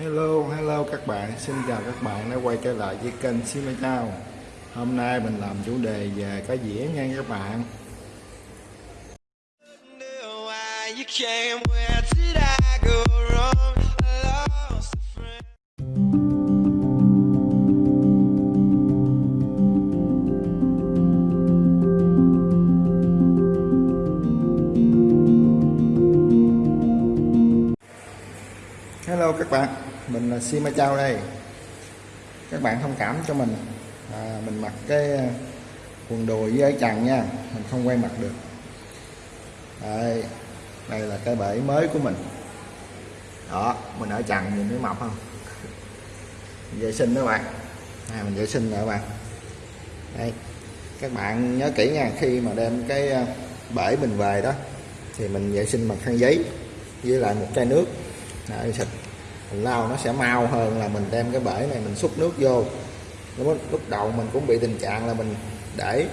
Hello, hello các bạn, xin chào các bạn đã quay trở lại với kênh Sima Chao Hôm nay mình làm chủ đề về cá dĩa nha các bạn. Hello các bạn, mình là Sima Chao đây. Các bạn thông cảm cho mình. À, Mình mặc cái à, quần đùi với áo trần nha. Mình không quay mặt được. Đây, đây là cái bể mới của mình. Đó, mình ở trần nhìn thấy mập không? Vệ sinh đó các bạn. À, Mình vệ sinh rồi các bạn. Đây, các bạn nhớ kỹ nha Khi mà đem cái à, bể mình về đó Thì mình vệ sinh bằng khăn giấy Với lại một chai nước. Đấy, xịt mình lau nó sẽ mau hơn là mình đem cái bể này mình xúc nước vô. Lúc, lúc đầu mình cũng bị tình trạng là mình để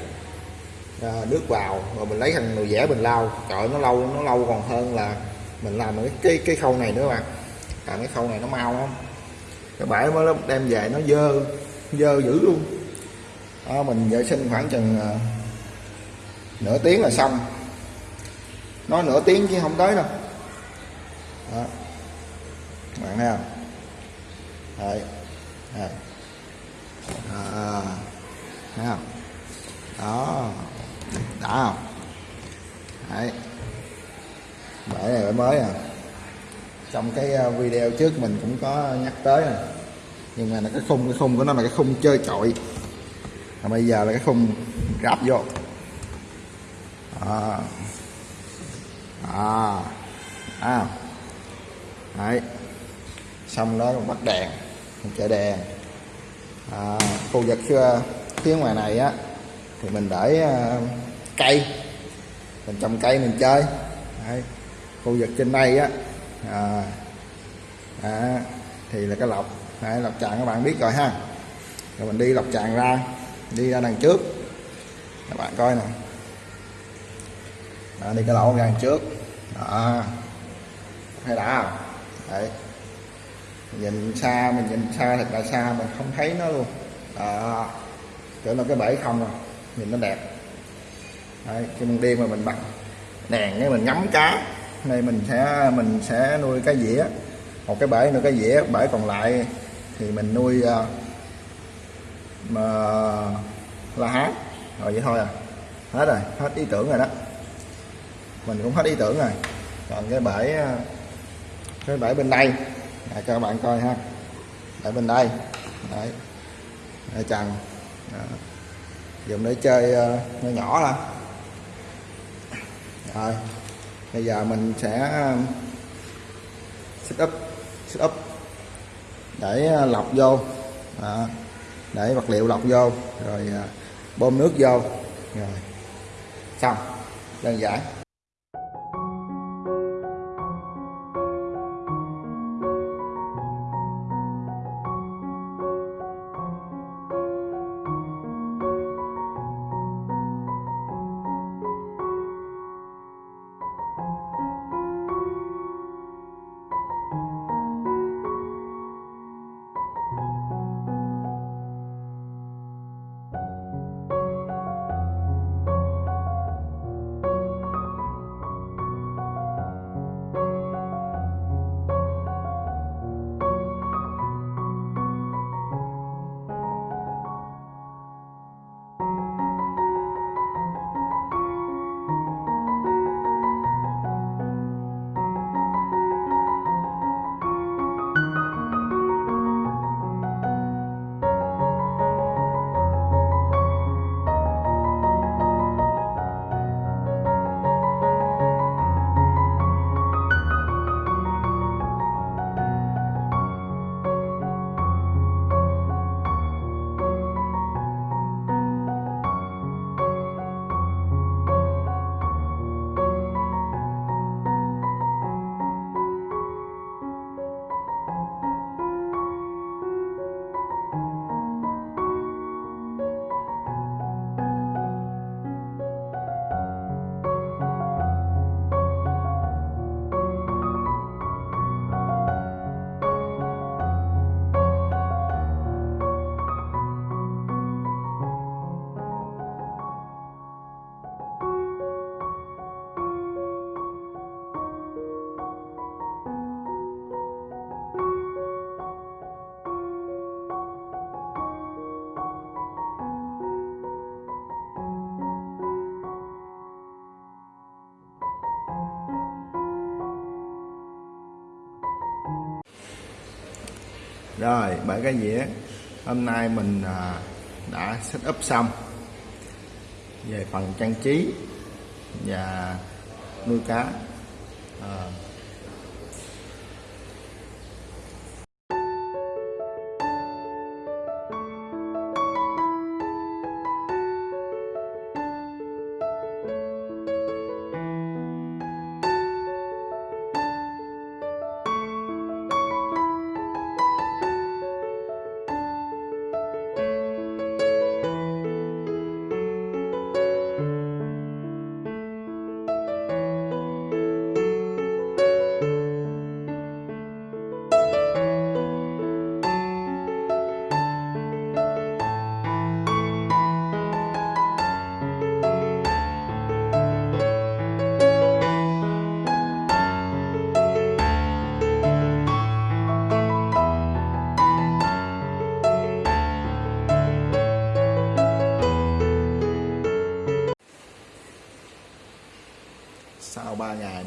à, nước vào rồi mình lấy thằng nồi dẻ mình lau. Trời nó lâu nó lâu còn hơn là mình làm cái cái, cái khâu này nữa bạn. Làm cái khâu này nó mau không cái bể mới đem về nó dơ dơ dữ luôn. Đó, mình vệ sinh khoảng chừng à, nửa tiếng là xong. Nói nửa tiếng chứ không tới đâu. Đó bạn thấy không đấy. Đấy à, thấy không? Đó. Đã không? Đấy. Bể này bể mới à. Trong cái à, video trước mình cũng có nhắc tới rồi nhưng mà là cái khung cái khung của nó là cái khung chơi chọi và bây giờ là cái khung ráp vô. À à à đấy xong đó bắt đèn mình chạy đèn. À, khu vực ờ, phía ngoài này á thì mình để uh, cây. Mình trồng cây mình chơi. Đấy. khu vực trên đây á à, à, thì là cái lọc. Đấy, lọc tràn các bạn biết rồi ha. Rồi mình đi lọc tràn ra đi ra đằng trước. Các bạn coi nè. À, đi cái lỗ ra đằng trước. Đó. Hay đã không? Đấy nhìn xa mình nhìn xa thật là xa mình không thấy nó luôn. Đó. Chỗ là cái bể không rồi, nhìn nó đẹp. Đấy khi mình đi mà mình bật đèn cái mình ngắm cá. Này mình sẽ mình sẽ nuôi cái dĩa. Một cái bể nuôi cái dĩa bể còn lại thì mình nuôi uh, mà la hán. Rồi vậy thôi à. Hết rồi hết ý tưởng rồi đó. Mình cũng hết ý tưởng rồi. Còn cái bể à, cái bể bên đây. Đấy, cho các bạn coi ha. Ở bên đây. Đấy. Ở trần Đó. dùng để chơi uh, nhỏ nhỏ thôi. Rồi. Bây giờ mình sẽ ờ, set up set up. Để ờ, lọc vô. Đó. để vật liệu lọc vô. Rồi bơm nước vô. Rồi. Xong. Đơn giản. Rồi bảy cái dĩa hôm nay mình à, đã set up xong. Về phần trang trí và nuôi cá. À,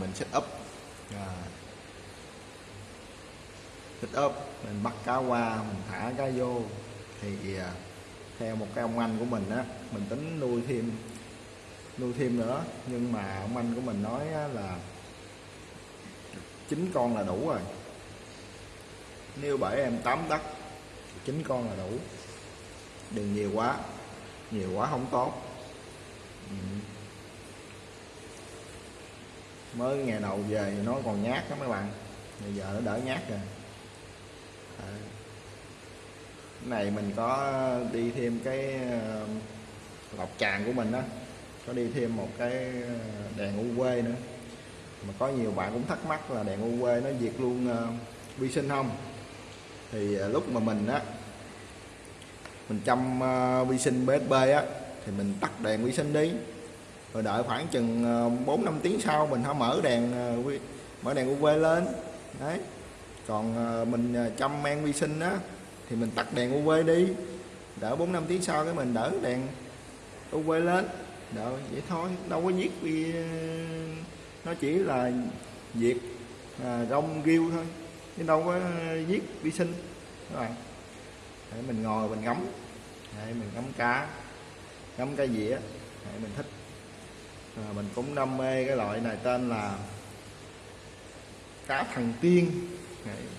mình set up. À, set up mình bắt cá qua mình thả cá vô. Thì à, theo một cái ông anh của mình á mình tính nuôi thêm nuôi thêm nữa. Nhưng mà ông anh của mình nói là chín con là đủ rồi. Nếu bảy em tám đất chín con là đủ. Đừng nhiều quá nhiều quá không tốt. Ừ mới ngày đầu về nó còn nhát đó mấy bạn. Bây giờ nó đỡ nhát rồi. À. cái này mình có đi thêm cái ờ, lọc tràn của mình đó có đi thêm một cái ờ, đèn UV nữa. Mà có nhiều bạn cũng thắc mắc là đèn UV nó diệt luôn uh, vi sinh không? Thì uh, lúc mà mình á mình chăm uh, vi sinh BSB á thì mình tắt đèn vi sinh đi rồi đợi khoảng chừng ờ, 4 5 tiếng sau mình hãy mở đèn ờ, mở đèn UV lên. Đấy. Còn ờ, mình chăm men vi sinh á thì mình tắt đèn UV đi. Đỡ 4 5 tiếng sau cái mình đỡ đèn UV lên. Đỡ vậy thôi đâu có giết vì nó chỉ là diệt à, rong riêu thôi chứ đâu có giết vi sinh. Các bạn để mình ngồi mình ngắm. Để mình ngắm cá ngắm cái dĩa. Để mình thích à, mình cũng đam mê cái loại này tên là cá thần tiên.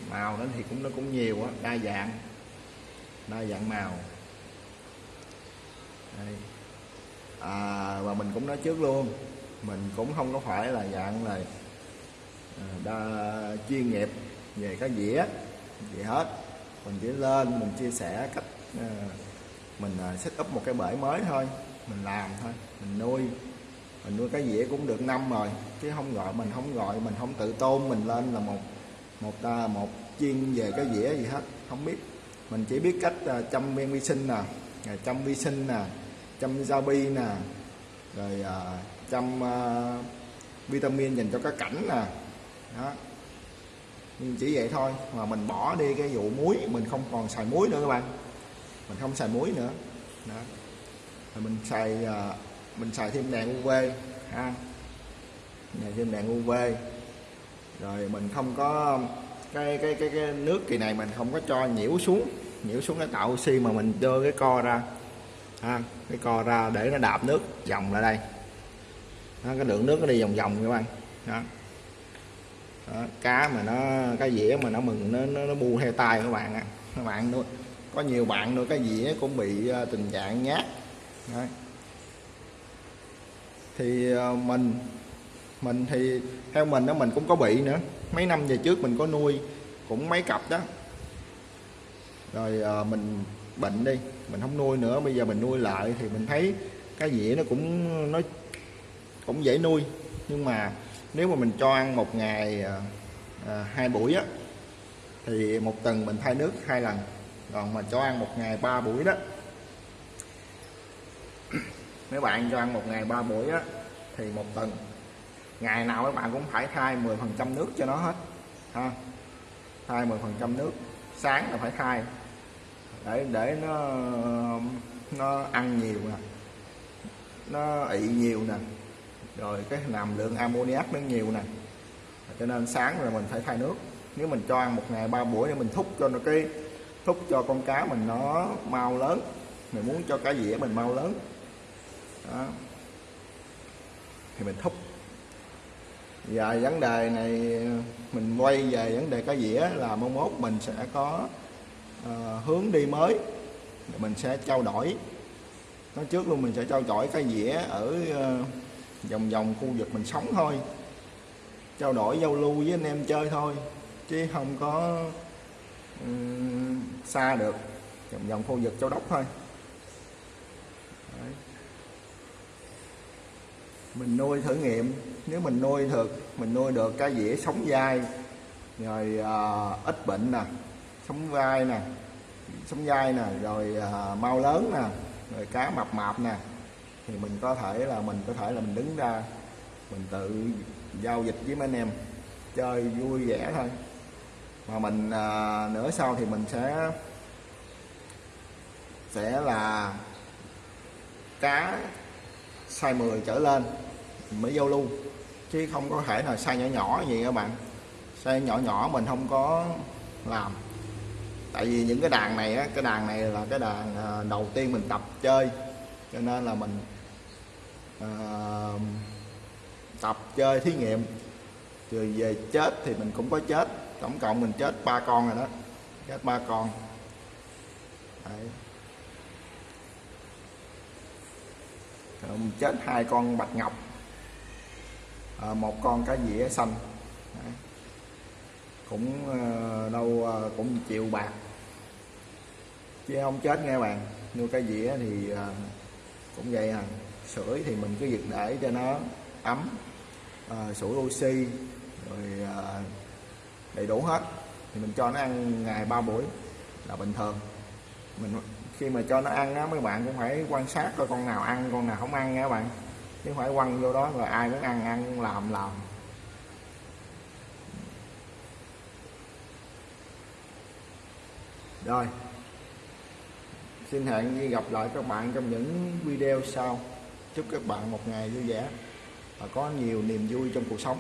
Màu nó thì cũng nó cũng nhiều á đa dạng đa dạng màu. Đây. À, và mình cũng nói trước luôn mình cũng không có phải là dạng là à, đa chuyên nghiệp về cái dĩa gì hết. Mình chỉ lên mình chia sẻ cách à, mình à, set up một cái bể mới thôi mình làm thôi mình nuôi mình nuôi cái dĩa cũng được năm rồi chứ không gọi mình không gọi mình không tự tôn mình lên là một một ta một chuyên về cái dĩa gì hết không biết. Mình chỉ biết cách à, chăm men vi sinh nè chăm vi sinh nè chăm rau bi nè rồi à, chăm à, vitamin dành cho cá cảnh nè. Đó. Nhưng chỉ vậy thôi mà mình bỏ đi cái vụ muối mình không còn xài muối nữa các bạn. Mình không xài muối nữa. Đó. Rồi mình xài à, mình xài thêm đèn UV ha. Này thêm đèn UV rồi mình không có cái cái cái cái nước kỳ này mình không có cho nhiễu xuống. Nhiễu xuống để tạo oxy mà mình đưa cái co ra ha. Cái co ra để nó đạp nước dòng lại đây. Đó, cái lượng nước nó đi vòng vòng các bạn. Đó. đó cá mà nó cái dĩa mà nó mừng nó nó, nó bu theo tay các bạn à. các bạn nuôi có nhiều bạn nuôi cái dĩa cũng bị ờ, tình trạng nhát. Đấy thì ờ, mình mình thì theo mình đó mình cũng có bị nữa. Mấy năm về trước mình có nuôi cũng mấy cặp đó. Rồi ờ, mình bệnh đi mình không nuôi nữa. Bây giờ mình nuôi lại thì mình thấy cái dĩa nó cũng nó cũng dễ nuôi. Nhưng mà nếu mà mình cho ăn một ngày à, à, hai buổi á thì một tuần mình thay nước hai lần. Còn mà cho ăn một ngày ba buổi đó mấy bạn cho ăn một ngày ba buổi á, thì một tuần. Ngày nào các bạn cũng phải thay 10 phần trăm nước cho nó hết, ha. Thay 10 phần trăm nước. Sáng là phải thay để để nó nó ăn nhiều nè. Nó ị nhiều nè. Rồi cái làm lượng ammoniac nó nhiều nè. Cho nên sáng rồi mình phải thay nước. Nếu mình cho ăn một ngày ba buổi để mình thúc cho nó cái, thúc cho con cá mình nó mau lớn. Mình muốn cho cá dĩa mình mau lớn đó. Thì mình thúc. Và vấn đề này mình quay về vấn đề cá dĩa là mong mốt mình sẽ có uh, hướng đi mới. Mình sẽ trao đổi. Nói trước luôn mình sẽ trao đổi cái dĩa ở uh, vòng vòng khu vực mình sống thôi. Trao đổi giao lưu với anh em chơi thôi chứ không có um, xa được. Vòng vòng khu vực châu đốc thôi. Mình nuôi thử nghiệm. Nếu mình nuôi được mình nuôi được cá dĩa sống dai rồi à, ít bệnh nè sống vai nè sống dai nè rồi à, mau lớn nè rồi cá mập mạp nè thì mình có thể là mình có thể là mình đứng ra mình tự giao dịch với mấy anh em chơi vui vẻ thôi. Mà mình à, nữa sau thì mình sẽ sẽ là cá size 10 trở lên mới giao lưu. Chứ không có thể là sai nhỏ nhỏ gì các bạn. Sai nhỏ nhỏ mình không có làm. Tại vì những cái đàn này á cái đàn này là cái đàn à, đầu tiên mình tập chơi. Cho nên là mình uh, tập chơi thí nghiệm. Rồi về chết thì mình cũng có chết. Tổng cộng mình chết ba con rồi đó. Chết ba con. Đấy. Rồi mình chết hai con bạch ngọc à, một con cá dĩa xanh. Đấy. cũng ờ, đâu ờ, cũng chịu bạc. Chứ không chết nghe bạn. Nuôi cá dĩa thì ờ, cũng vậy à. Sưởi thì mình cứ việc để cho nó ấm à, sủi oxy rồi à, đầy đủ hết. Thì mình cho nó ăn ngày ba buổi là bình thường. Mình khi mà cho nó ăn á mấy bạn cũng phải quan sát coi con nào ăn con nào không ăn nha các bạn chứ không phải quăng vô đó rồi ai muốn ăn ăn làm làm. Rồi. Xin hẹn gặp lại các bạn trong những video sau. Chúc các bạn một ngày vui vẻ và có nhiều niềm vui trong cuộc sống.